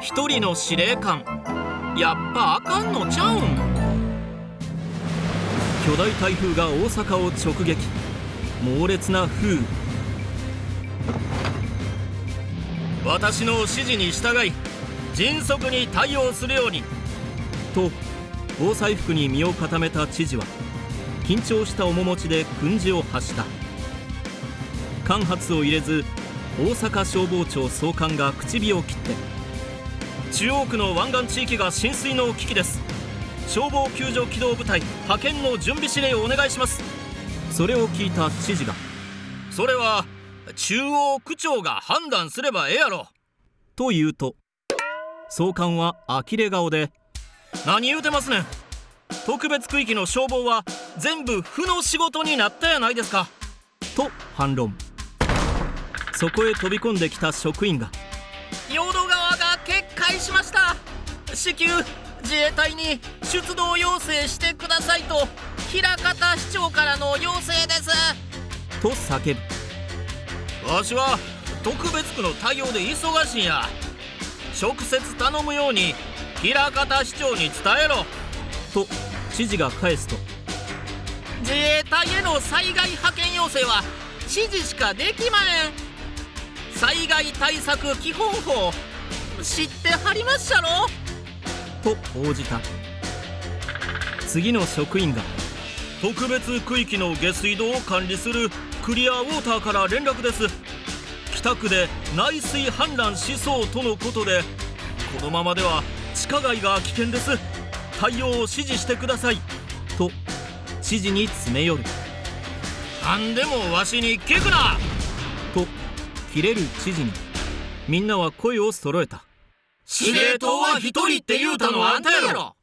一人の司令官。やっぱあかんのちゃうん？巨大台風が大阪を直撃。猛烈な風。雨私の指示に従い迅速に対応するように。と防災服に身を固めた知事は緊張した面持ちで訓示を発した。間髪を入れず大阪消防庁総監が口火を切って中央区の湾岸地域が浸水の危機です。消防救助機動部隊派遣の準備指令をお願いします。それを聞いた知事がそれは中央区長が判断すればええやろ。と言うと総監は呆れ顔で何言うてますねん。特別区域の消防は全部負の仕事になったやないですか。と反論。そこへ飛び込んできた職員が淀川が決壊しました。至急自衛隊に出動要請してくださいと枚方市長からの要請です。と叫ぶ。わしは特別区の対応で忙しいんや。直接頼むように枚方市長に伝えろ。と知事が返すと自衛隊への災害派遣要請は知事しかできまへん災害対策基本法。知ってはりまっしゃろ？と応じた。次の職員が特別区域の下水道を管理するクリアウォーターから連絡です。北区で内水氾濫しそうとのことでこのままでは地下街が危険です。対応を指示してください。と指示に詰め寄る。何でもわしに聞くな！と切れる知事に。みんなは声を揃えた。司令塔は一人って言うたのはあんたやろ。